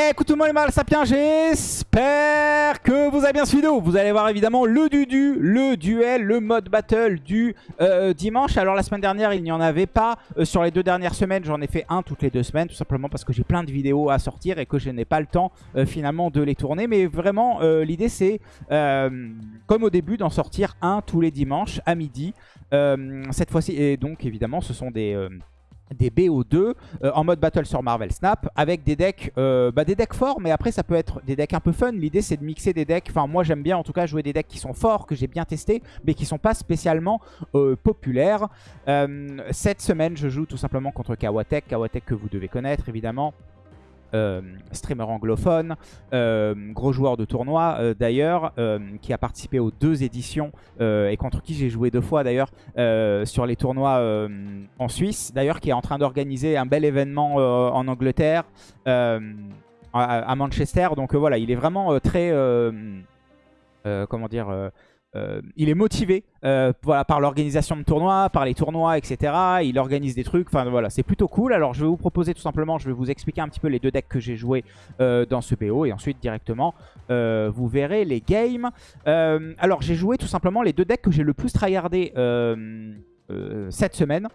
Écoute tout le les mal sapiens, j'espère que vous avez bien suivi Vous allez voir évidemment le dudu, le duel, le mode battle du euh, dimanche. Alors la semaine dernière il n'y en avait pas. Euh, sur les deux dernières semaines j'en ai fait un toutes les deux semaines. Tout simplement parce que j'ai plein de vidéos à sortir et que je n'ai pas le temps euh, finalement de les tourner. Mais vraiment l'idée c'est comme au début d'en sortir un tous les dimanches à midi. cette fois-ci et donc évidemment ce sont des des BO2 euh, en mode battle sur Marvel Snap avec des decks euh, bah, des decks forts mais après ça peut être des decks un peu fun. L'idée c'est de mixer des decks. Enfin moi j'aime bien en tout cas jouer des decks qui sont forts que j'ai bien testé mais qui sont pas spécialement euh, populaires. Cette semaine je joue tout simplement contre Kawatek Kawatek que vous devez connaître évidemment euh, streamer anglophone, euh, gros joueur de tournoi euh, d'ailleurs, qui a participé aux deux éditions et contre qui j'ai joué deux fois d'ailleurs sur les tournois en Suisse, d'ailleurs qui est en train d'organiser un bel événement en Angleterre, à, Manchester. Donc voilà, il est vraiment très, comment dire, euh, il est motivé euh, par l'organisation de tournois, par les tournois, etc. Il organise des trucs, c'est plutôt cool. Alors je vais vous proposer tout simplement, je vais vous expliquer un petit peu les deux decks que j'ai joués euh, dans ce BO et ensuite directement vous verrez les games. alors j'ai joué tout simplement les deux decks que j'ai le plus tryhardé cette semaine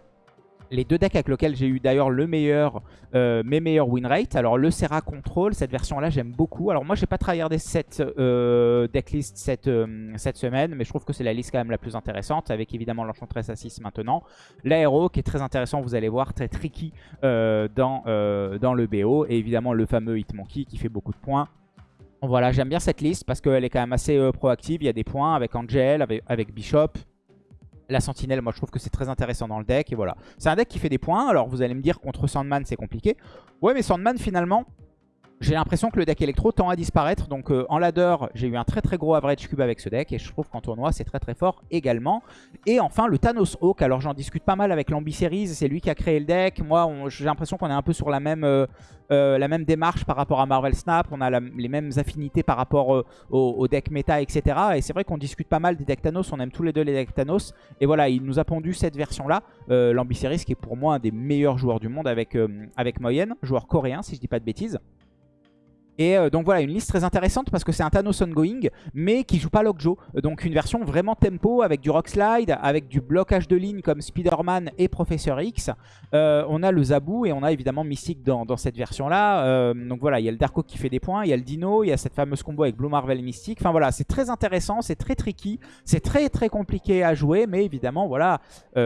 les deux decks avec lesquels j'ai eu d'ailleurs le meilleur, euh, mes meilleurs win rate. Alors le Serra Control, cette version-là, j'aime beaucoup. Alors moi, j'ai pas tryhardé cette euh, decklist cette, euh, cette semaine, mais je trouve que c'est la liste quand même la plus intéressante, avec évidemment l'Enchantress à 6 maintenant. L'aéro, qui est très intéressant, vous allez voir, très tricky dans, le BO. Et évidemment le fameux Hitmonkey qui fait beaucoup de points. Voilà, j'aime bien cette liste parce qu'elle est quand même assez proactive. Il y a des points avec Angel, avec Bishop, la sentinelle, moi je trouve que c'est très intéressant dans le deck. Et voilà. C'est un deck qui fait des points. Alors vous allez me dire contre Sandman c'est compliqué. Ouais mais Sandman finalement, j'ai l'impression que le deck électro tend à disparaître. Donc euh, en ladder, j'ai eu un très très gros average cube avec ce deck. Et je trouve qu'en tournoi, c'est très très fort également. Et enfin, le Thanos Hawk. Alors j'en discute pas mal avec l'Ambi-Series. C'est lui qui a créé le deck. Moi, j'ai l'impression qu'on est un peu sur la même, euh, euh, la même démarche par rapport à Marvel Snap. On a les mêmes affinités par rapport au, deck méta, etc. Et c'est vrai qu'on discute pas mal des decks Thanos. On aime tous les deux les decks Thanos. Et voilà, il nous a pondu cette version-là. L'Ambi-Series qui est pour moi un des meilleurs joueurs du monde avec, avec Moyenne. Joueur coréen, si je dis pas de bêtises. Et euh, donc voilà, une liste très intéressante parce que c'est un Thanos ongoing, mais qui joue pas Lockjaw. Donc une version vraiment tempo avec du Rock Slide, avec du blocage de ligne comme Spider-Man et Professeur X. Euh, on a le Zaboo et on a évidemment Mystique dans, cette version-là. Euh, donc voilà, il y a le Darko qui fait des points, il y a le Dino, il y a cette fameuse combo avec Blue Marvel et Mystique. Enfin voilà, c'est très intéressant, c'est très tricky, c'est très très compliqué à jouer, mais évidemment voilà,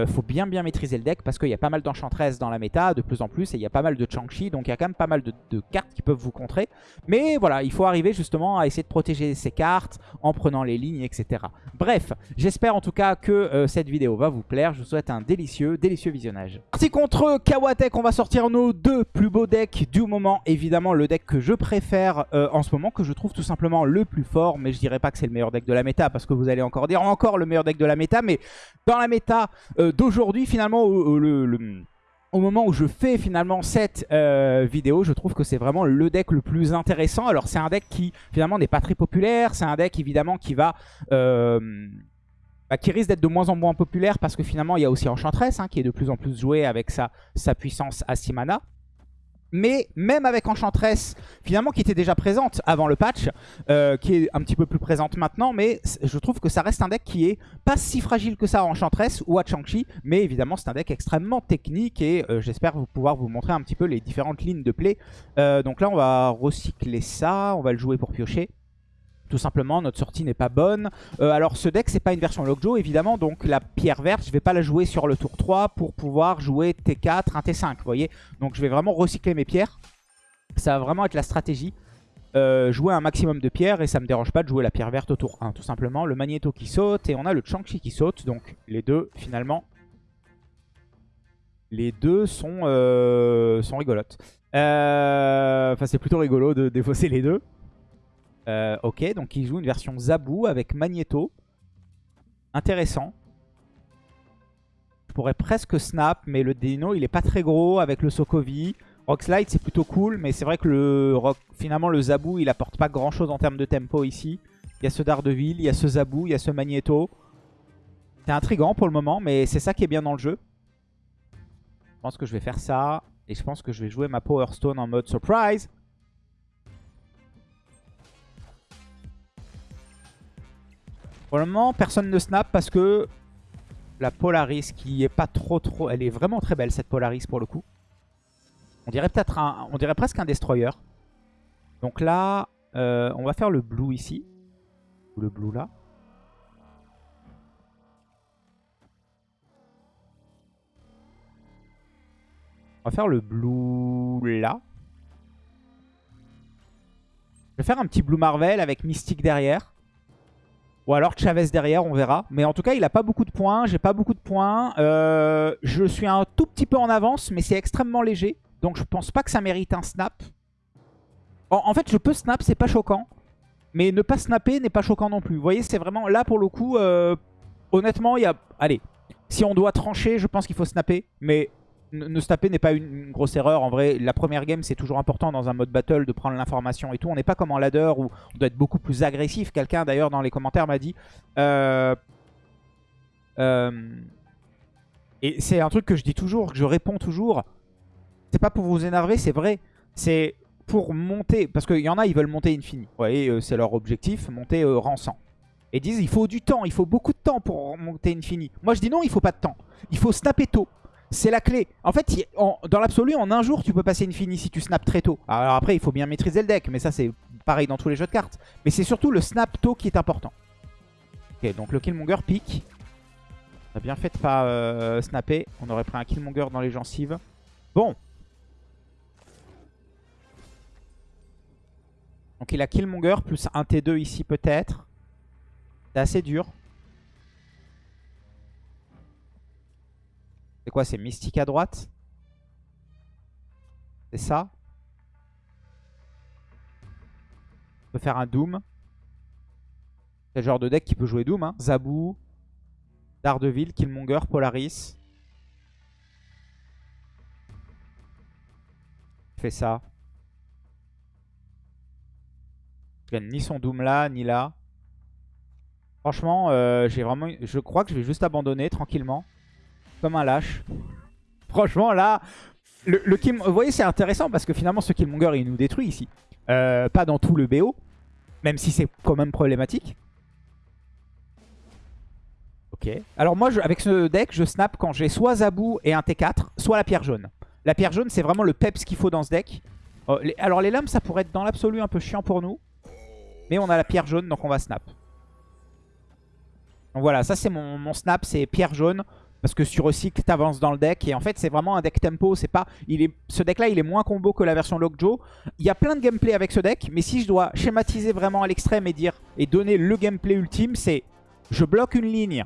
faut bien bien maîtriser le deck parce qu'il y a pas mal d'Enchantress dans la méta de plus en plus et il y a pas mal de Chang-Chi, donc il y a quand même pas mal de cartes qui peuvent vous contrer. Mais voilà, il faut arriver justement à essayer de protéger ses cartes en prenant les lignes, etc. Bref, j'espère en tout cas que euh, cette vidéo va vous plaire. Je vous souhaite un délicieux, délicieux visionnage. Parti contre Kawatek, on va sortir nos deux plus beaux decks du moment. Évidemment, le deck que je préfère euh, en ce moment, que je trouve tout simplement le plus fort. Mais je dirais pas que c'est le meilleur deck de la méta, parce que vous allez encore dire encore le meilleur deck de la méta. Mais dans la méta euh, d'aujourd'hui, finalement, le au moment où je fais finalement cette euh, vidéo, je trouve que c'est vraiment le deck le plus intéressant. Alors c'est un deck qui finalement n'est pas très populaire, c'est un deck évidemment qui va... Euh, bah, qui risque d'être de moins en moins populaire parce que finalement il y a aussi Enchantress hein, qui est de plus en plus joué avec sa, sa puissance à 6 mana. Mais même avec Enchantress, finalement qui était déjà présente avant le patch, euh, qui est un petit peu plus présente maintenant, mais je trouve que ça reste un deck qui est pas si fragile que ça à Enchantress ou à Chang-Chi, mais évidemment c'est un deck extrêmement technique et euh, j'espère pouvoir vous montrer un petit peu les différentes lignes de play. Euh, donc là on va recycler ça, on va le jouer pour piocher. Tout simplement, notre sortie n'est pas bonne. Euh, alors ce deck, c'est pas une version Lockjaw, évidemment. Donc la pierre verte, je vais pas la jouer sur le tour 3 pour pouvoir jouer T4, un T5, vous voyez. Donc je vais vraiment recycler mes pierres. Ça va vraiment être la stratégie. Euh, jouer un maximum de pierres et ça me dérange pas de jouer la pierre verte au tour 1, tout simplement. Le Magneto qui saute et on a le Chang-Chi qui saute. Donc les deux, finalement, les deux sont, euh, sont rigolotes. Enfin, c'est plutôt rigolo de défausser les deux. Euh, ok, donc il joue une version Zaboo avec Magneto. Intéressant. Je pourrais presque snap, mais le Dino, il est pas très gros avec le Sokovi. Rockslide, c'est plutôt cool, mais c'est vrai que le rock, finalement, le Zaboo, il apporte pas grand-chose en termes de tempo ici. Il y a ce Daredevil, il y a ce Zaboo, il y a ce Magneto. C'est intriguant pour le moment, mais c'est ça qui est bien dans le jeu. Je pense que je vais faire ça. Et je pense que je vais jouer ma Power Stone en mode surprise. Pour le moment, personne ne snap parce que la Polaris qui est pas trop trop... Elle est vraiment très belle cette Polaris pour le coup. On dirait peut-être un... On dirait presque un Destroyer. Donc là, euh, on va faire le blue ici. Ou le blue là. On va faire le blue là. Je vais faire un petit blue Marvel avec Mystique derrière. Ou alors Chavez derrière, on verra. Mais en tout cas, il a pas beaucoup de points. J'ai pas beaucoup de points. Euh, je suis un tout petit peu en avance, mais c'est extrêmement léger. Donc je pense pas que ça mérite un snap. En, fait, je peux snap, c'est pas choquant. Mais ne pas snapper n'est pas choquant non plus. Vous voyez, c'est vraiment... Là, pour le coup, euh, honnêtement, il y a... Allez, si on doit trancher, je pense qu'il faut snapper. Mais ne snapper n'est pas une, grosse erreur. En vrai, la première game, c'est toujours important dans un mode battle de prendre l'information et tout. On n'est pas comme en ladder où on doit être beaucoup plus agressif. Quelqu'un, d'ailleurs, dans les commentaires m'a dit... Euh, euh, et c'est un truc que je dis toujours, que je réponds toujours. C'est pas pour vous énerver, c'est vrai. C'est pour monter, parce qu'il y en a, ils veulent monter infini. Vous voyez, euh, c'est leur objectif, monter 100. Et disent, il faut du temps, il faut beaucoup de temps pour monter infini. Moi, je dis non, il faut pas de temps. Il faut snapper tôt. C'est la clé. En fait, dans l'absolu, en un jour, tu peux passer infini si tu snaps très tôt. Alors après, il faut bien maîtriser le deck, mais ça, c'est pareil dans tous les jeux de cartes. Mais c'est surtout le snap tôt qui est important. Ok, donc le Killmonger pique. Bien fait de pas euh, snapper. On aurait pris un Killmonger dans les gencives. Bon, Donc il a Killmonger plus un T2 ici peut-être. C'est assez dur. C'est quoi C'est Mystique à droite? C'est ça? On peut faire un Doom. C'est le genre de deck qui peut jouer Doom. Hein. Zabou, Daredevil, Killmonger, Polaris. Fait ça. Je gagne ni son Doom là, ni là. Franchement, euh, j'ai vraiment, je crois que je vais juste abandonner tranquillement. Comme un lâche. Franchement, là, le, Vous voyez, c'est intéressant parce que finalement, ce Killmonger, il nous détruit ici. Euh, pas dans tout le BO. Même si c'est quand même problématique. Ok. Alors moi, avec ce deck, je snap quand j'ai soit Zabou et un T4, soit la pierre jaune. La pierre jaune, c'est vraiment le peps qu'il faut dans ce deck. Oh, alors les lames, ça pourrait être dans l'absolu un peu chiant pour nous. Mais on a la pierre jaune, donc on va snap. Donc voilà, ça c'est mon, snap, c'est pierre jaune. Parce que sur recycle, t'avances dans le deck. Et en fait, c'est vraiment un deck tempo. C'est pas, il est, ce deck-là, il est moins combo que la version Lockjaw. Il y a plein de gameplay avec ce deck. Mais si je dois schématiser vraiment à l'extrême et dire et donner le gameplay ultime, c'est je bloque une ligne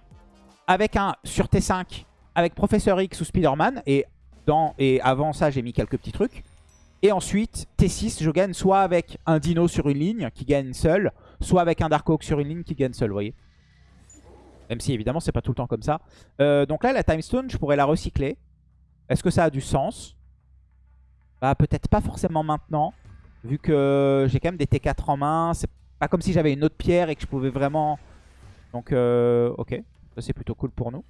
avec un sur T5 avec Professeur X ou Spider-Man. Et, dans, et avant ça, j'ai mis quelques petits trucs. Et ensuite, T6, je gagne soit avec un Dino sur une ligne qui gagne seul, soit avec un Darkhawk sur une ligne qui gagne seul, vous voyez. Même si évidemment, c'est pas tout le temps comme ça. Euh, donc là, la Time Stone, je pourrais la recycler. Est-ce que ça a du sens? Bah peut-être pas forcément maintenant, vu que j'ai quand même des T4 en main. C'est pas comme si j'avais une autre pierre et que je pouvais vraiment... Donc euh, ok, ça c'est plutôt cool pour nous.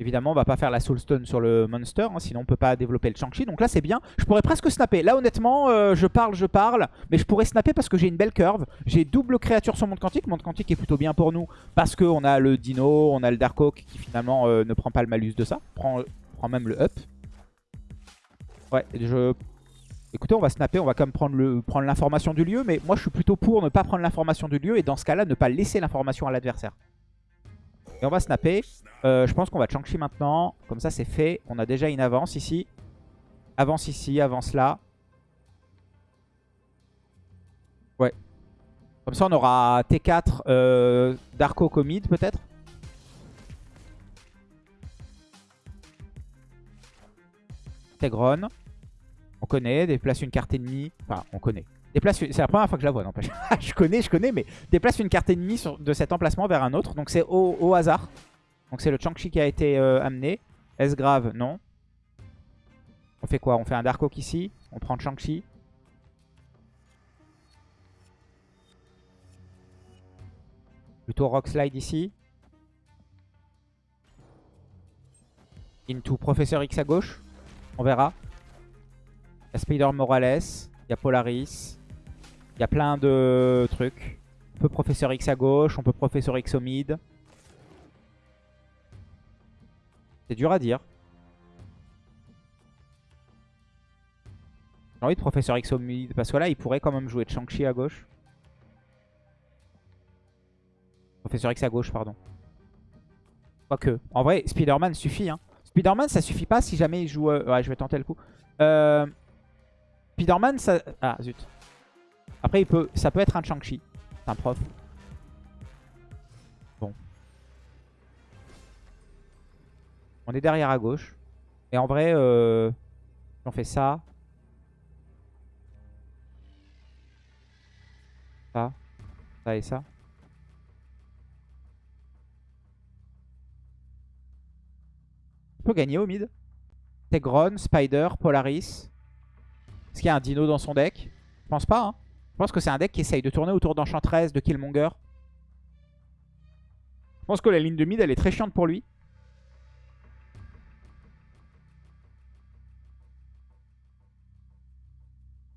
Évidemment, on va pas faire la Soulstone sur le Monster, hein, sinon on peut pas développer le Chang-Chi. Donc là, c'est bien. Je pourrais presque snapper. Là, honnêtement, euh, je parle, je parle. Mais je pourrais snapper parce que j'ai une belle curve. J'ai double créature sur Monde Quantique. Monde Quantique est plutôt bien pour nous parce qu'on a le Dino, on a le Darkhawk qui finalement euh, ne prend pas le malus de ça. Prend, même le up. Ouais, je... Écoutez, on va snapper, on va quand même prendre l'information du lieu. Mais moi, je suis plutôt pour ne pas prendre l'information du lieu. Et dans ce cas-là, ne pas laisser l'information à l'adversaire. Et on va snapper. Euh, je pense qu'on va Chang-Chi maintenant. Comme ça, c'est fait. On a déjà une avance ici. Avance ici, avance là. Ouais. Comme ça, on aura T4 euh, Darko Comid peut-être. Tegron. On connaît. Déplace une carte ennemie. Enfin, on connaît. C'est la première fois que je la vois, n'empêche. je connais, je connais, mais déplace une carte ennemie de cet emplacement vers un autre. Donc c'est au, hasard. Donc c'est le Chang-Chi qui a été euh, amené. Est-ce grave? Non. On fait quoi? On fait un Dark Oak ici. On prend Chang-Chi. Plutôt Rock Slide ici. Into Professeur X à gauche. On verra. Il y a Spider Morales. Il y a Polaris. Il y a plein de trucs. On peut Professeur X à gauche, on peut Professeur X au mid. C'est dur à dire. J'ai envie de Professeur X au mid, parce que là, il pourrait quand même jouer de Shang-Chi à gauche. Professeur X à gauche, pardon. Quoique. En vrai, Spider-Man suffit. Hein. Spider-Man, ça suffit pas si jamais il joue... Euh, ouais, je vais tenter le coup. Euh... Spider-Man, ça... Ah, zut. Après, il peut... ça peut être un Shang-Chi. C'est un prof. Bon. On est derrière à gauche. Et en vrai, euh... on fait ça. Ça. Ça et ça. On peut gagner au mid. Tegron, Spider, Polaris. Est-ce qu'il y a un dino dans son deck? Je pense pas. Hein. Je pense que c'est un deck qui essaye de tourner autour d'Enchantress, de Killmonger. Je pense que la ligne de mid, elle est très chiante pour lui.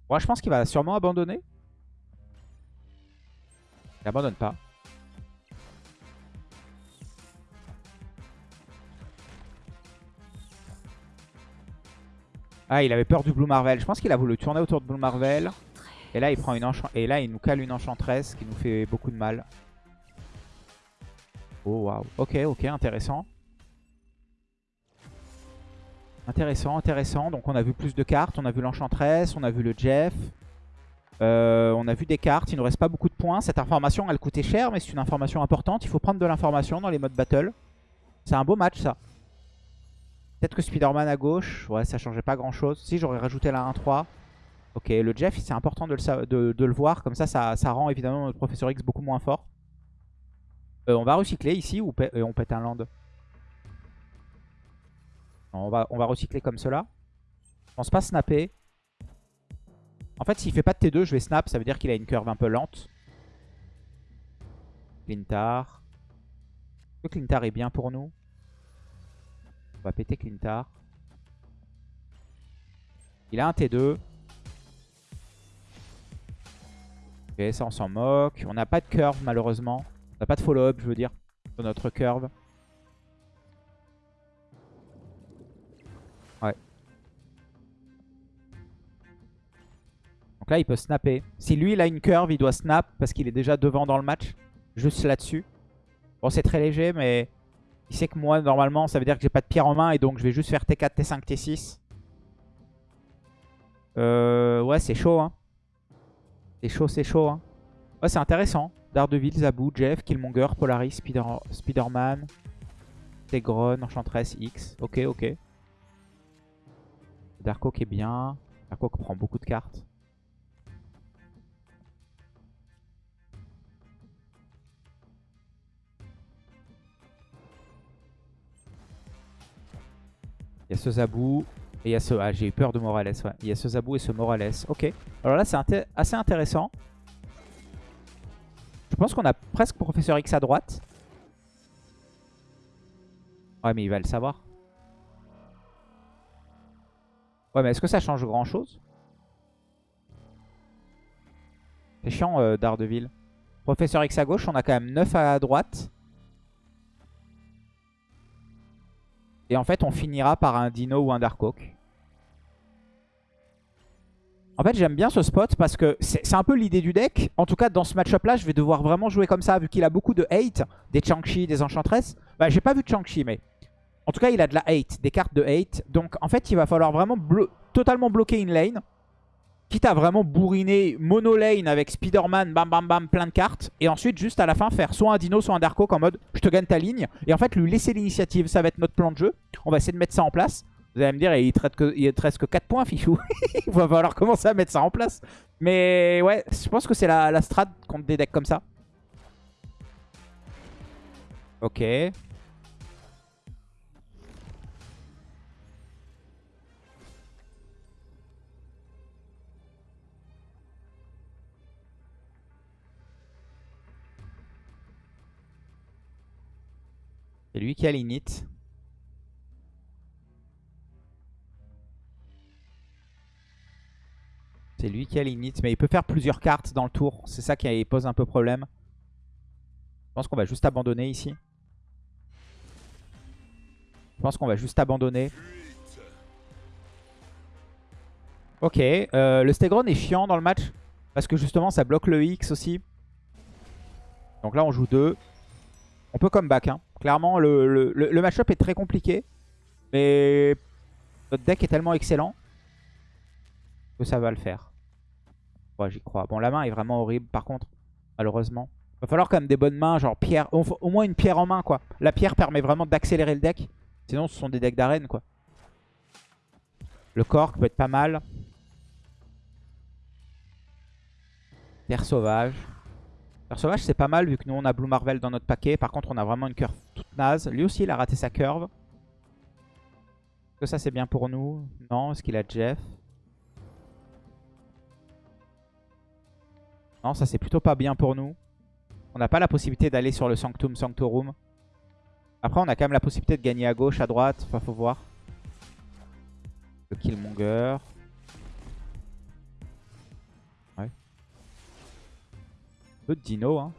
Moi, je pense qu'il va sûrement abandonner. Il abandonne pas. Ah, il avait peur du Blue Marvel. Je pense qu'il a voulu tourner autour de Blue Marvel. Et là, il prend une Et là, il nous cale une enchantresse qui nous fait beaucoup de mal. Oh, waouh. Ok, ok, intéressant. Intéressant, intéressant. Donc, on a vu plus de cartes. On a vu l'enchantresse, on a vu le Jeff. Euh, on a vu des cartes. Il nous reste pas beaucoup de points. Cette information, elle coûtait cher, mais c'est une information importante. Il faut prendre de l'information dans les modes battle. C'est un beau match, ça. Peut-être que Spider-Man à gauche, ouais, ça changeait pas grand-chose. Si, j'aurais rajouté la 1-3. Ok, le Jeff, c'est important de le, voir. Comme ça, ça, rend évidemment notre Professeur X beaucoup moins fort. Euh, on va recycler ici ou euh, on pète un land? On, va, on recycler comme cela. Je pense pas snapper. En fait, s'il fait pas de T2, je vais snap. Ça veut dire qu'il a une curve un peu lente. Clintar. Le Clintar est bien pour nous? Va péter Clintar. Il a un T2. Ok, ça on s'en moque. On n'a pas de curve malheureusement. On n'a pas de follow-up, je veux dire, sur notre curve. Ouais. Donc là, il peut snapper. Si lui, il a une curve, il doit snap parce qu'il est déjà devant dans le match. Juste là-dessus. Bon, c'est très léger, mais il sait que moi, normalement, ça veut dire que j'ai pas de pierre en main et donc je vais juste faire T4, T5, T6. Euh, ouais, c'est chaud. Hein. C'est chaud, c'est chaud. Hein. Ouais, c'est intéressant. Daredevil, Zaboo, Jeff, Killmonger, Polaris, Spider Spider-Man, Tegron, Enchantress, X. Ok, ok. Darkhawk est bien. Darkhawk prend beaucoup de cartes. Il y a ce Zabou. Et il y a ce... Ah, j'ai eu peur de Morales, ouais. Il y a ce Zabou et ce Morales. Ok. Alors là, c'est assez intéressant. Je pense qu'on a presque Professeur X à droite. Ouais, mais il va le savoir. Ouais, mais est-ce que ça change grand-chose? C'est chiant, euh, Daredevil. Professeur X à gauche, on a quand même 9 à droite. Et en fait, on finira par un Dino ou un Darkhawk. En fait, j'aime bien ce spot parce que c'est un peu l'idée du deck. En tout cas, dans ce match-up-là, je vais devoir vraiment jouer comme ça, vu qu'il a beaucoup de hate, des Chang-Chi, des Enchantress. Bah, j'ai pas vu Chang-Chi, mais... En tout cas, il a de la hate, des cartes de hate. Donc, en fait, il va falloir vraiment totalement bloquer une lane. Quitte à vraiment bourriner mono lane avec Spider-Man, bam bam bam, plein de cartes. Et ensuite, juste à la fin, faire soit un Dino, soit un Darko en mode je te gagne ta ligne. Et en fait, lui laisser l'initiative, ça va être notre plan de jeu. On va essayer de mettre ça en place. Vous allez me dire, il traite que, reste que 4 points, fichou. il va falloir commencer à mettre ça en place. Mais ouais, je pense que c'est la, la strat contre des decks comme ça. Ok. C'est lui qui a l'init. C'est lui qui a l'init. Mais il peut faire plusieurs cartes dans le tour. C'est ça qui pose un peu problème. pense qu'on va juste abandonner ici. Je pense qu'on va juste abandonner. Ok, euh, le Stegron est chiant dans le match. Parce que justement, ça bloque le X aussi. Donc là, on joue 2. On peut comeback. Hein. Clairement, le match-up est très compliqué. Mais notre deck est tellement excellent que ça va le faire. J'y crois. Bon, la main est vraiment horrible par contre, malheureusement. Va falloir quand même des bonnes mains, genre pierre, au moins une pierre en main quoi. La pierre permet vraiment d'accélérer le deck. Sinon, ce sont des decks d'arène quoi. Le cork peut être pas mal. Terre sauvage. Terre sauvage, c'est pas mal vu que nous, on a Blue Marvel dans notre paquet. Par contre, on a vraiment une curve toute naze. Lui aussi, il a raté sa curve. Est-ce que ça, c'est bien pour nous? Non. Est-ce qu'il a Jeff? Ça, c'est plutôt pas bien pour nous. On n'a pas la possibilité d'aller sur le Sanctum Sanctorum. Après, on a quand même la possibilité de gagner à gauche, à droite. Enfin, faut voir. Le Killmonger. peu de dino. Hein.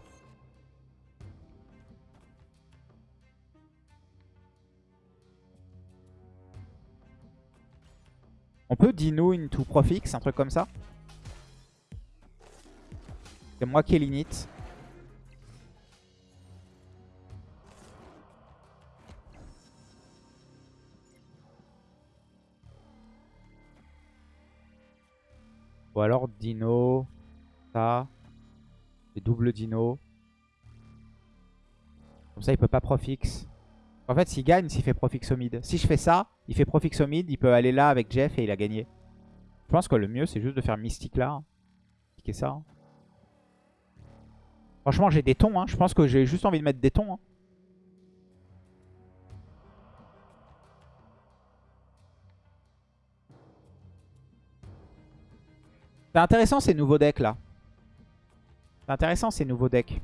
On peut dino into profix, un truc comme ça? C'est moi qui ai l'init. Ou alors dino, ça double dino. Comme ça, il peut pas profix. En fait, s'il gagne, s'il fait profix au mid. Si je fais ça, il fait profix au mid, il peut aller là avec Jeff et il a gagné. Je pense que le mieux, c'est juste de faire mystique là. Hein. ça. Hein. Franchement, j'ai des tons. Hein. Je pense que j'ai juste envie de mettre des tons. C'est intéressant ces nouveaux decks là. C'est intéressant ces nouveaux decks.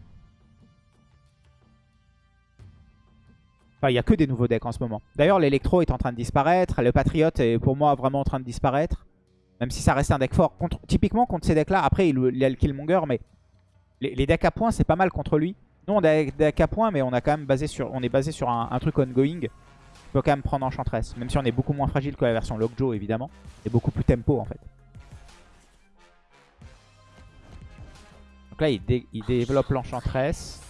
Enfin, il n'y a que des nouveaux decks en ce moment. D'ailleurs, l'électro est en train de disparaître. Le patriote est pour moi vraiment en train de disparaître. Même si ça reste un deck fort. Typiquement contre ces decks-là, après il, y a le Killmonger, mais les, decks à points, c'est pas mal contre lui. Nous, on a des decks à points, mais on, a quand même basé sur, on est basé sur un, truc ongoing. On peut quand même prendre Enchantress. Même si on est beaucoup moins fragile que la version Lockjaw, évidemment. Et beaucoup plus tempo, en fait. Donc là, il, développe l'enchantress.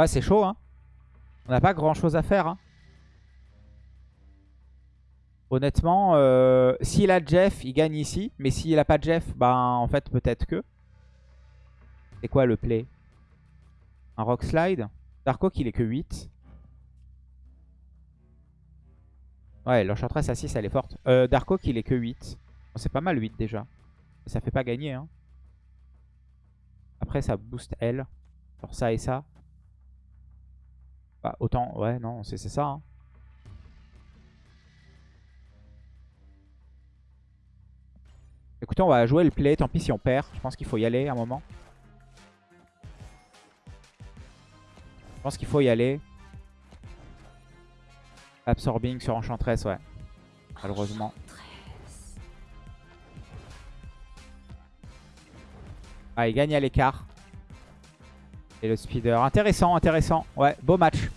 Ouais, c'est chaud, hein. On n'a pas grand chose à faire, hein. Honnêtement, euh, s'il a Jeff, il gagne ici. Mais s'il a pas Jeff, bah en fait, peut-être que. C'est quoi le play? Un rock slide? Dark il est que 8. Ouais, l'enchantress à 6 elle est forte. Euh, Dark il est que 8. C'est pas mal 8 déjà. Ça fait pas gagner. Hein. Après ça booste elle. Sur ça et ça. Bah autant, ouais non, c'est ça. Hein. Écoutez, on va jouer le play. Tant pis si on perd. Je pense qu'il faut y aller à un moment. Je pense qu'il faut y aller. Absorbing sur Enchantress, ouais. Malheureusement. Ah, il gagne à l'écart. Et le speeder. Intéressant, intéressant. Ouais, beau match.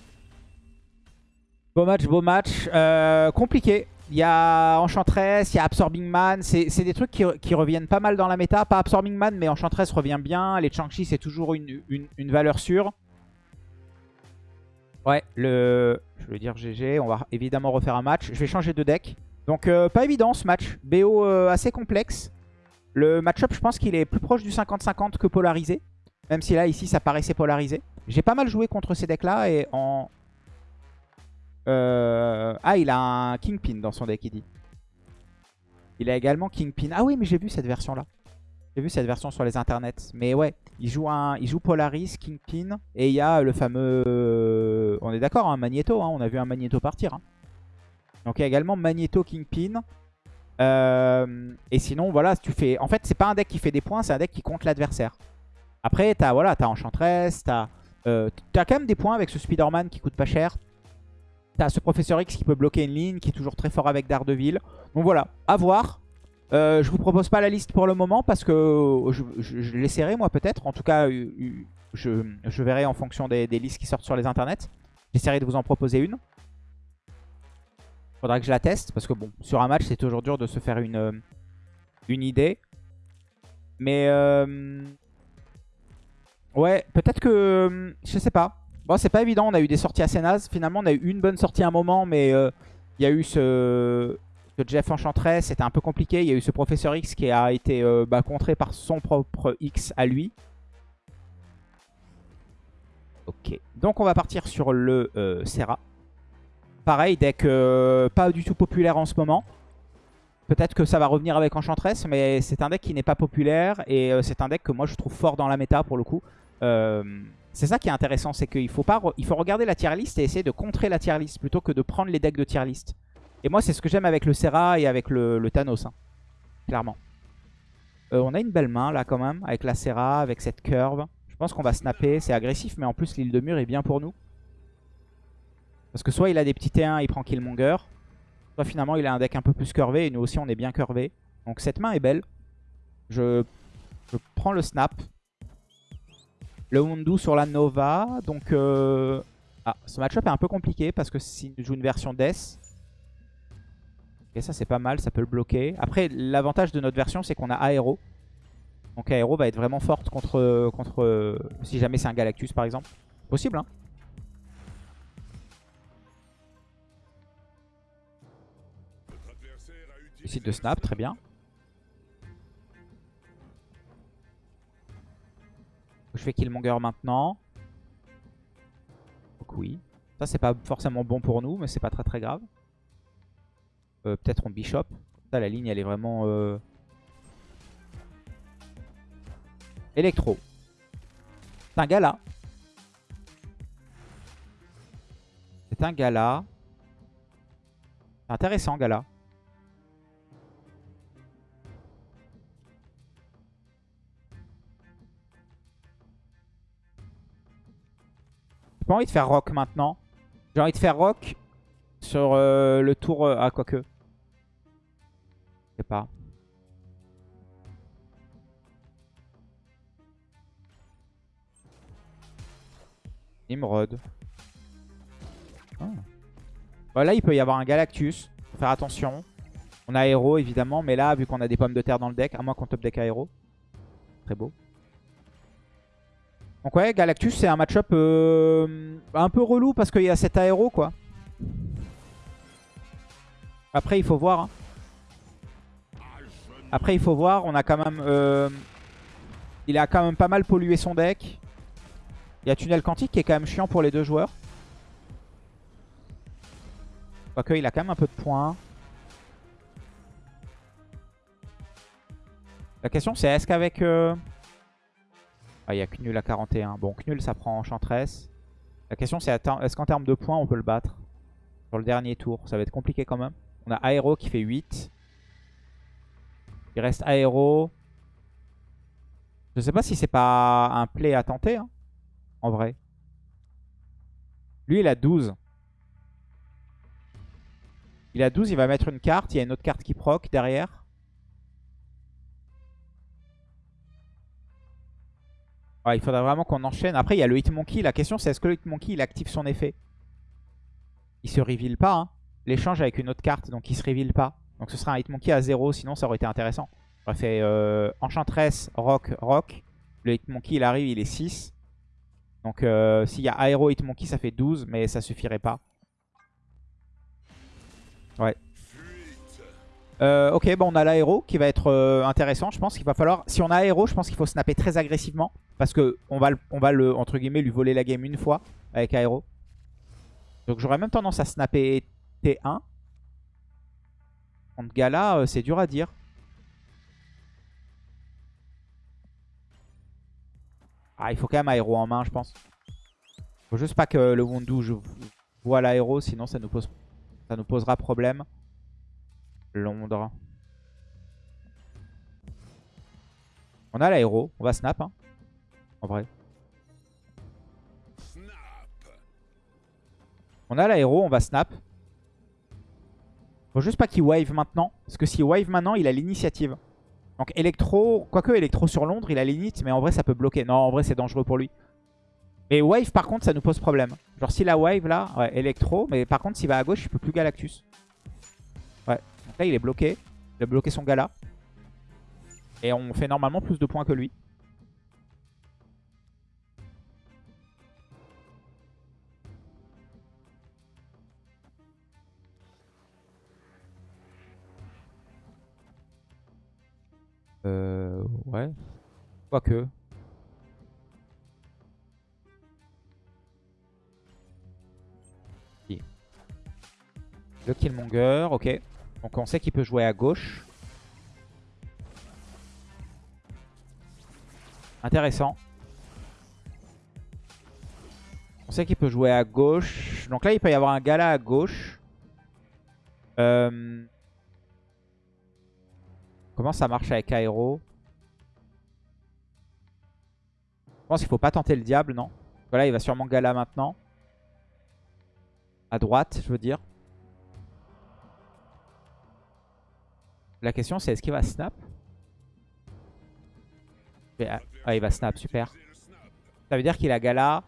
Beau match, beau match. Euh, compliqué. Il y a Enchantress, il y a Absorbing Man. C'est des trucs qui, reviennent pas mal dans la méta. Pas Absorbing Man, mais Enchantress revient bien. Les Changchi, c'est toujours une, valeur sûre. Ouais, le... je veux dire GG. On va évidemment refaire un match. Je vais changer de deck. Donc euh, pas évident ce match. BO euh, assez complexe. Le match-up, je pense qu'il est plus proche du 50-50 que polarisé. Même si là, ici, ça paraissait polarisé. J'ai pas mal joué contre ces decks-là et en... Euh... Ah, il a un Kingpin dans son deck, il dit. Il a également Kingpin. Ah oui, mais j'ai vu cette version-là. J'ai vu cette version sur les internets. Mais ouais, il joue, un, il joue Polaris, Kingpin. Et il y a le fameux... On est d'accord, un hein, Magneto. Hein, on a vu un Magneto partir. Hein. Donc il y a également Magneto, Kingpin. Euh, et sinon, voilà, tu fais... En fait, c'est pas un deck qui fait des points, c'est un deck qui compte l'adversaire. Après, t'as voilà, as Enchantress, t'as Euh, T'as quand même des points avec ce Spider-Man qui coûte pas cher. T'as ce Professeur X qui peut bloquer une ligne, qui est toujours très fort avec Daredevil. Donc voilà, à voir. Euh, je vous propose pas la liste pour le moment parce que je, je, l'essaierai moi peut-être. En tout cas, je, verrai en fonction des, listes qui sortent sur les internets. J'essaierai de vous en proposer une. Faudra que je la teste parce que bon, sur un match c'est toujours dur de se faire une, une idée. Mais euh, ouais, peut-être que je sais pas. Bon, c'est pas évident, on a eu des sorties assez nazes. Finalement, on a eu une bonne sortie à un moment, mais euh, il y a eu ce, Jeff Enchantress, c'était un peu compliqué. Il y a eu ce Professeur X qui a été euh, bah, contré par son propre X à lui. Ok, donc on va partir sur le euh, Serra. Pareil, deck pas du tout populaire en ce moment. Peut-être que ça va revenir avec Enchantress, mais c'est un deck qui n'est pas populaire. Et c'est un deck que moi je trouve fort dans la méta pour le coup. C'est ça qui est intéressant, c'est qu'il faut, faut regarder la tier list et essayer de contrer la tier list plutôt que de prendre les decks de tier list. Et moi, c'est ce que j'aime avec le Serra et avec le, Thanos, hein, clairement. Euh, on a une belle main là quand même, avec la Serra, avec cette curve. Je pense qu'on va snapper, c'est agressif, mais en plus l'île de mur est bien pour nous. Parce que soit il a des petits T1, il prend Killmonger, soit finalement il a un deck un peu plus curvé, et nous aussi on est bien curvé. Donc cette main est belle. Je prends le snap. Le Wundu sur la Nova. Donc, euh... ah, ce match-up est un peu compliqué parce que s'il joue une version Death. Et ça, c'est pas mal, ça peut le bloquer. Après, l'avantage de notre version, c'est qu'on a Aéro. Donc Aéro va être vraiment forte contre, contre si jamais c'est un Galactus, par exemple. Possible, hein Décide de snap, très bien. Je fais Killmonger maintenant. Donc oui. Ça, c'est pas forcément bon pour nous, mais c'est pas très très grave. Euh, peut-être on Bishop. Ça, la ligne, elle est vraiment... Euh... Electro. C'est un gala. C'est un gala. C'est intéressant, gala. J'ai pas envie de faire rock maintenant. J'ai envie de faire rock sur euh, le tour... Euh, ah, quoique. Je sais pas. Nimrod. Ah. Voilà, il peut y avoir un Galactus. Faut faire attention. On a Aéro évidemment, mais là, vu qu'on a des pommes de terre dans le deck, à moins qu'on top deck Aéro. Très beau. Donc ouais, Galactus c'est un match-up euh, un peu relou parce qu'il y a cet aéro quoi. Après il faut voir. Hein. Après il faut voir, on a quand même... Euh, il a quand même pas mal pollué son deck. Il y a Tunnel Quantique qui est quand même chiant pour les deux joueurs. Quoique il a quand même un peu de points. La question c'est est-ce qu'avec... Euh, ah, il y a Knul à 41. Bon, Knul, ça prend Enchantress. La question, c'est est-ce qu'en termes de points, on peut le battre Sur le dernier tour, ça va être compliqué quand même. On a Aéro qui fait 8. Il reste Aéro. Je sais pas si c'est pas un play à tenter, hein, en vrai. Lui, il a 12. Il a 12, il va mettre une carte. Il y a une autre carte qui proc derrière. Il faudrait vraiment qu'on enchaîne. Après, il y a le Hitmonkey. La question, c'est est-ce que le Hitmonkey, il active son effet? Il se reveal pas. Hein. L'échange avec une autre carte, donc il se reveal pas. Donc ce sera un Hitmonkey à 0, sinon ça aurait été intéressant. On aurait fait euh, Enchantress, Rock, Rock. Le Hitmonkey, il arrive, il est 6. Donc euh, s'il y a Aero Hitmonkey, ça fait 12, mais ça suffirait pas. Ouais. Euh, ok, bon, on a l'aéro qui va être euh, intéressant. Je pense qu'il va falloir... Si on a aéro, je pense qu'il faut snapper très agressivement. Parce que on va, on va le, entre guillemets, lui voler la game une fois avec aéro. Donc j'aurais même tendance à snapper T1. Contre Gala, euh, c'est dur à dire. Ah, il faut quand même aéro en main, je pense. Faut juste pas que le Wundu voit l'aéro, sinon ça nous, pose, ça nous posera problème. Londres. On a l'aéro. On va snap. Hein, en vrai. On a l'aéro, on va snap. Faut juste pas qu'il wave maintenant. Parce que s'il wave maintenant, il a l'initiative. Donc électro, quoique électro sur Londres, il a l'init, mais en vrai ça peut bloquer. Non, en vrai c'est dangereux pour lui. Et wave par contre, ça nous pose problème. Genre s'il a wave là, ouais, électro, mais par contre s'il va à gauche, il peut plus Galactus. Ouais, donc là il est bloqué. Il a bloqué son gala. Et on fait normalement plus de points que lui. Euh, ouais. Quoique. Si. Le Killmonger, ok. Donc on sait qu'il peut jouer à gauche. Intéressant. On sait qu'il peut jouer à gauche. Donc là, il peut y avoir un gala à gauche. Euh... Comment ça marche avec Aero Je pense qu'il faut pas tenter le diable, non? Voilà, il va sûrement Gala maintenant. À droite, je veux dire. La question, c'est est-ce qu'il va snap? Ah, il va snap, super. Ça veut dire qu'il a Gala.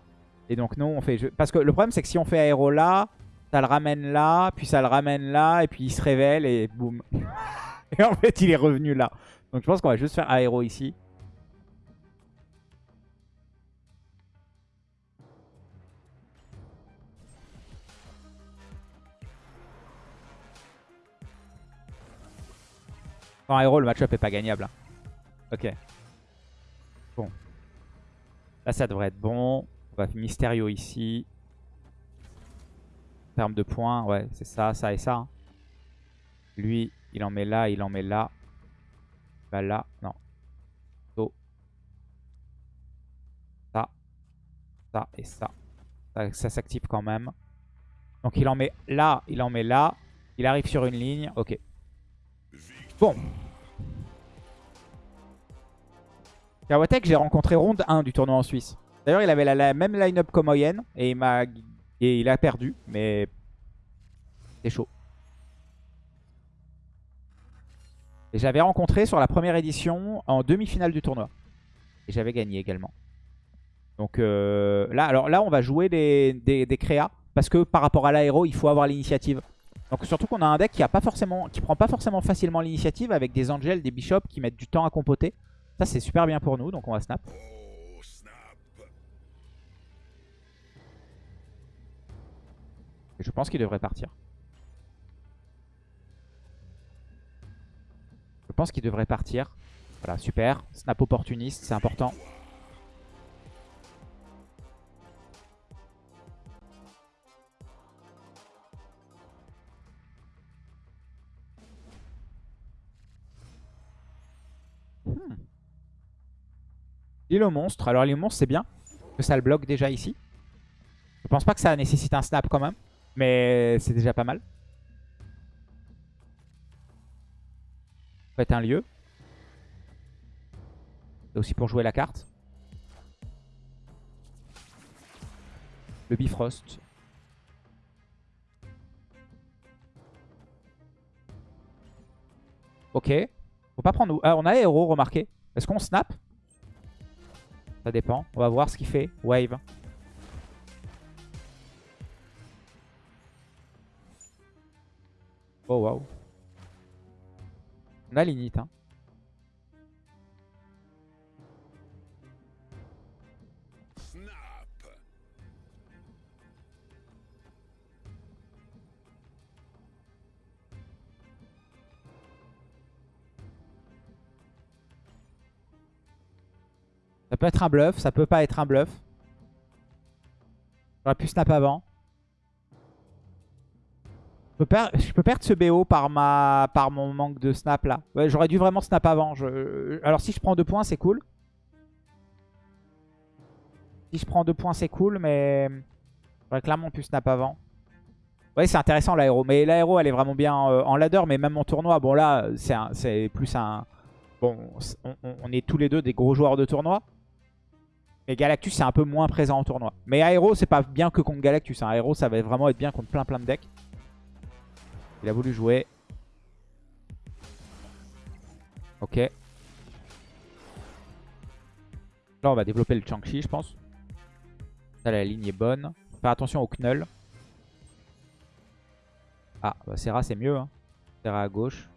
Et donc, nous, on fait... Parce que le problème, c'est que si on fait Aéro là, ça le ramène là, puis ça le ramène là, et puis il se révèle, et boum. Et en fait, il est revenu là. Donc je pense qu'on va juste faire aéro ici. En aéro, le match-up est pas gagnable. Hein. Ok. Bon. Là, ça devrait être bon. On va faire Mysterio ici. En termes de points, ouais, c'est ça, ça et ça. Hein. Lui, il en met là, il en met là. Bah là, non. Ça. Ça et ça. Ça, s'active quand même. Donc il en met là, il en met là. Il arrive sur une ligne. Ok. Bon. Kawatek, j'ai rencontré ronde 1 du tournoi en Suisse. D'ailleurs, il avait la, même line-up comme Oyen et et il a perdu, mais c'est chaud. Et j'avais rencontré sur la première édition en demi-finale du tournoi. Et j'avais gagné également. Donc euh, là, alors là, on va jouer des, des, créas. Parce que par rapport à l'aéro, il faut avoir l'initiative. Donc surtout qu'on a un deck qui a pas forcément, qui prend pas forcément facilement l'initiative avec des angels, des bishops qui mettent du temps à compoter. Ça c'est super bien pour nous, donc on va snap. Je pense qu'il devrait partir. Pense qu'il devrait partir. Voilà, super. Snap opportuniste, c'est important. Hmm. L'île au monstre. Alors l'île au monstre c'est bien. Que ça le bloque déjà ici. Je pense pas que ça nécessite un snap quand même. Mais c'est déjà pas mal. Être un lieu. Aussi pour jouer la carte. Le Bifrost. Ok. Faut pas prendre... Ah, on a héros, remarquez. Est-ce qu'on snap? Ça dépend. On va voir ce qu'il fait. Wave. Oh, waouh. On a. Hein. Ça peut être un bluff, ça peut pas être un bluff. J'aurais pu snap avant. Je peux, perdre ce BO par, ma, par mon manque de snap là. J'aurais dû vraiment snap avant. Alors si je prends deux points, c'est cool. Si je prends deux points, c'est cool, mais j'aurais clairement pu snap avant. Ouais, c'est intéressant l'aéro. Mais l'aéro, elle est vraiment bien euh, en ladder, mais même en tournoi. Bon, là, c'est plus un... Bon, on, est tous les deux des gros joueurs de tournoi. Et Galactus, c'est un peu moins présent en tournoi. Mais Aero, c'est pas bien que contre Galactus. Hein. Aero, ça va vraiment être bien contre plein plein de decks. Il a voulu jouer. Ok. Là, on va développer le Changchi, je pense. La ligne est bonne. Faire attention au Knull. Ah, bah Serra, c'est mieux. Hein. Serra à gauche.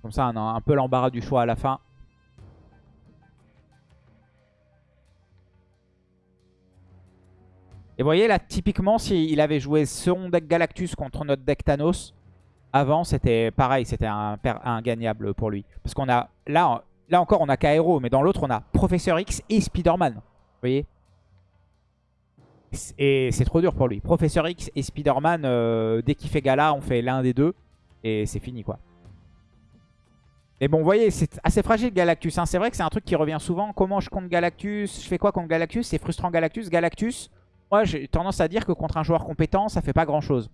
Comme ça, on a un peu l'embarras du choix à la fin. Et vous voyez là, typiquement, s'il avait joué son deck Galactus contre notre deck Thanos, avant c'était pareil, c'était un, gagnable pour lui. Parce qu'on a, là, là encore on a Kaero, mais dans l'autre on a Professeur X et Spider-Man. Vous voyez Et c'est trop dur pour lui. Professeur X et Spider-Man, euh, dès qu'il fait Gala, on fait l'un des deux. Et c'est fini quoi. Mais bon, vous voyez, c'est assez fragile Galactus. Hein. C'est vrai que c'est un truc qui revient souvent. Comment je compte Galactus? Je fais quoi contre Galactus? C'est frustrant Galactus. Galactus, moi, j'ai tendance à dire que contre un joueur compétent, ça fait pas grand-chose.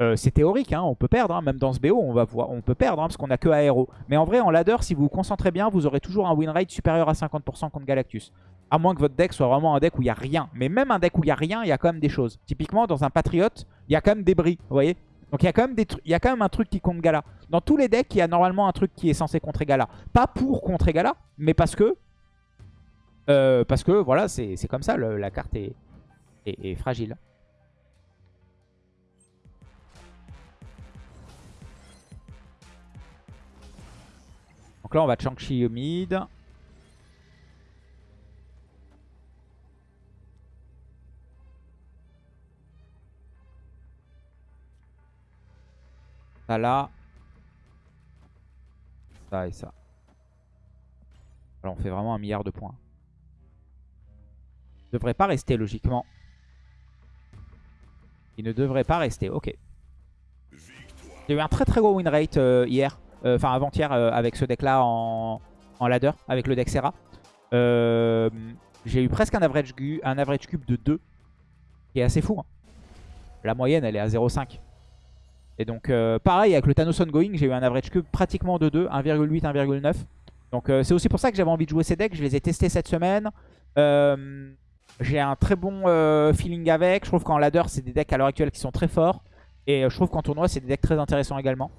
Euh, c'est théorique, hein, on peut perdre, hein. même dans ce BO, on, va on peut perdre, hein, parce qu'on a que aéro. Mais en vrai, en ladder, si vous vous concentrez bien, vous aurez toujours un win rate supérieur à 50% contre Galactus. À moins que votre deck soit vraiment un deck où il n'y a rien. Mais même un deck où il n'y a rien, il y a quand même des choses. Typiquement, dans un Patriote, il y a quand même des bris, vous voyez Donc il y, a quand même des il y a quand même un truc qui compte Gala. Dans tous les decks, il y a normalement un truc qui est censé contrer Gala. Pas pour contrer Gala, mais parce que... Euh, parce que, voilà, c'est comme ça, la carte est, est, fragile. Donc là, on va Chang-Chi au mid. Ça là. Ça et ça. Alors on fait vraiment un milliard de points. devrait pas rester logiquement. Il ne devrait pas rester. Ok. J'ai eu un très très gros win rate euh, hier. Euh, enfin avant-hier euh, avec ce deck là en, ladder. Avec le deck Serra. J'ai eu presque un average, un average cube de 2. Qui est assez fou. Hein. La moyenne elle est à 0,5. Et donc pareil avec le Thanos Ongoing j'ai eu un average cube pratiquement de 2. 1,8, 1,9. Donc c'est aussi pour ça que j'avais envie de jouer ces decks. Je les ai testés cette semaine. Euh, j'ai un très bon euh, feeling avec. Je trouve qu'en ladder, c'est des decks à l'heure actuelle qui sont très forts. Et euh, je trouve qu'en tournoi, c'est des decks très intéressants également.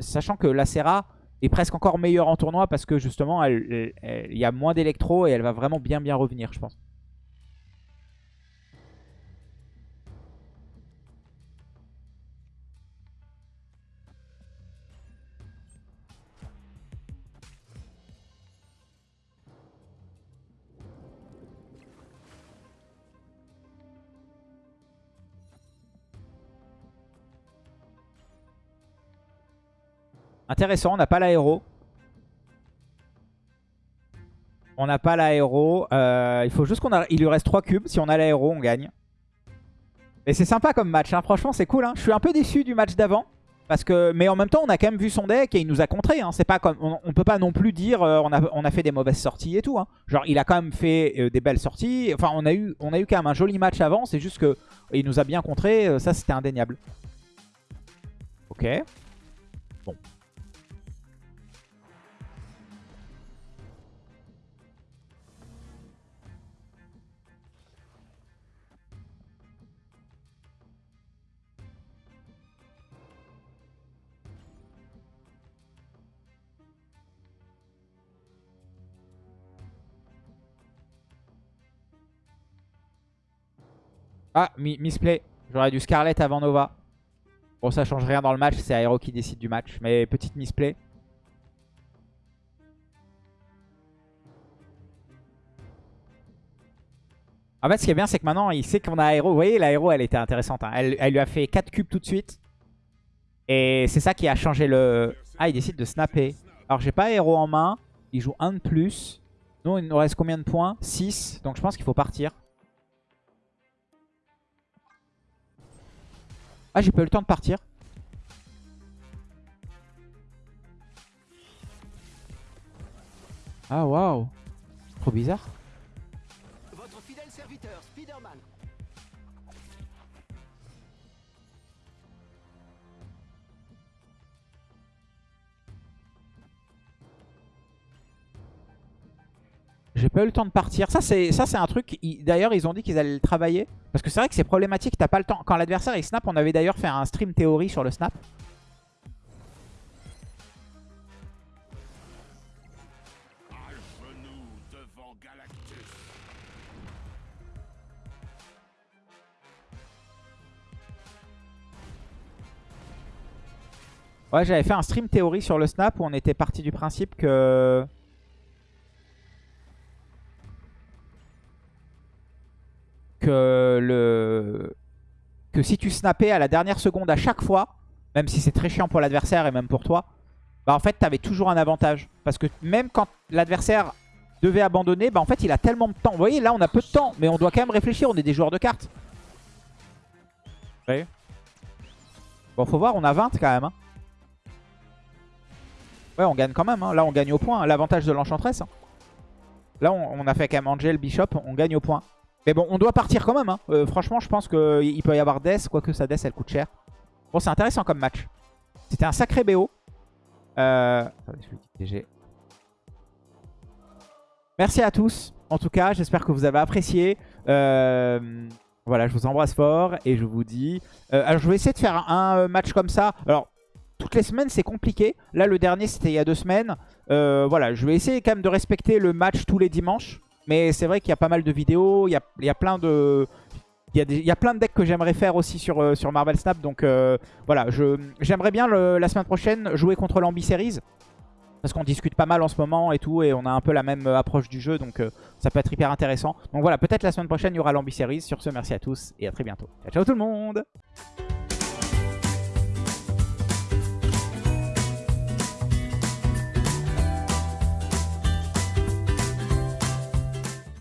Sachant que la Serra est presque encore meilleure en tournoi parce que justement, il y a moins d'électro et elle va vraiment bien bien revenir, je pense. Intéressant, on n'a pas l'aéro. On n'a pas l'aéro. Euh, il faut juste qu'on a... Il lui reste 3 cubes. Si on a l'aéro, on gagne. Mais c'est sympa comme match. Hein. Franchement, c'est cool. Hein. Je suis un peu déçu du match d'avant. Parce que, mais en même temps, on a quand même vu son deck et il nous a contré. Hein. C'est pas comme, on, peut pas non plus dire euh, on, a, on, a, fait des mauvaises sorties et tout. Genre, il a quand même fait euh, des belles sorties. Enfin, on a eu, on a eu quand même un joli match avant. C'est juste que il nous a bien contré. ça, c'était indéniable. Ok. Bon. Ah, misplay. J'aurais dû Scarlet avant Nova. Bon, ça change rien dans le match. C'est Aero qui décide du match. Mais petite misplay. En fait, ce qui est bien, c'est que maintenant, il sait qu'on a Aero. Vous voyez, l'aéro, elle était intéressante. Hein. Elle, elle, lui a fait 4 cubes tout de suite. Et c'est ça qui a changé le... Ah, il décide de snapper. Alors, j'ai pas Aero en main. Il joue 1 de plus. Nous, il nous reste combien de points? 6. Donc, je pense qu'il faut partir. Ah, j'ai pas eu le temps de partir. Ah, waouh. Trop bizarre. Votre fidèle serviteur, Spider-Man. Pas le temps de partir. Ça, c'est ça c'est un truc. D'ailleurs, ils ont dit qu'ils allaient le travailler. Parce que c'est vrai que c'est problématique. T'as pas le temps. Quand l'adversaire il snap, on avait d'ailleurs fait un stream théorie sur le snap. Ouais, j'avais fait un stream théorie sur le snap où on était parti du principe que... Que si tu snappais à la dernière seconde à chaque fois, même si c'est très chiant pour l'adversaire et même pour toi, bah en fait t'avais toujours un avantage. Parce que même quand l'adversaire devait abandonner, bah en fait il a tellement de temps. Vous voyez là on a peu de temps, mais on doit quand même réfléchir, on est des joueurs de cartes. Voyez? Bon faut voir, on a 20 quand même. Hein. Ouais, on gagne quand même. Hein. Là, on gagne au point. L'avantage de l'enchantress. Hein. Là, on, a fait quand même Angel, Bishop. On gagne au point. Mais bon, on doit partir quand même. Hein. Euh, franchement, je pense qu'il peut y avoir Death. Quoique sa Death, elle coûte cher. Bon, c'est intéressant comme match. C'était un sacré BO. Euh... Merci à tous. En tout cas, j'espère que vous avez apprécié. Euh, voilà, je vous embrasse fort et je vous dis... Euh, alors, je vais essayer de faire un match comme ça. Alors, toutes les semaines, c'est compliqué. Là, le dernier, c'était il y a deux semaines. Voilà, je vais essayer quand même de respecter le match tous les dimanches. Mais c'est vrai qu'il y a pas mal de vidéos. Il y a, plein de... Il y, a plein de decks que j'aimerais faire aussi sur, euh, Marvel Snap. Donc euh, voilà, j'aimerais bien la semaine prochaine jouer contre l'Ambi Series. Parce qu'on discute pas mal en ce moment et tout. Et on a un peu la même approche du jeu. Donc ça peut être hyper intéressant. Donc voilà, peut-être la semaine prochaine, il y aura l'Ambi Series. Sur ce, merci à tous et à très bientôt. Ciao, ciao tout le monde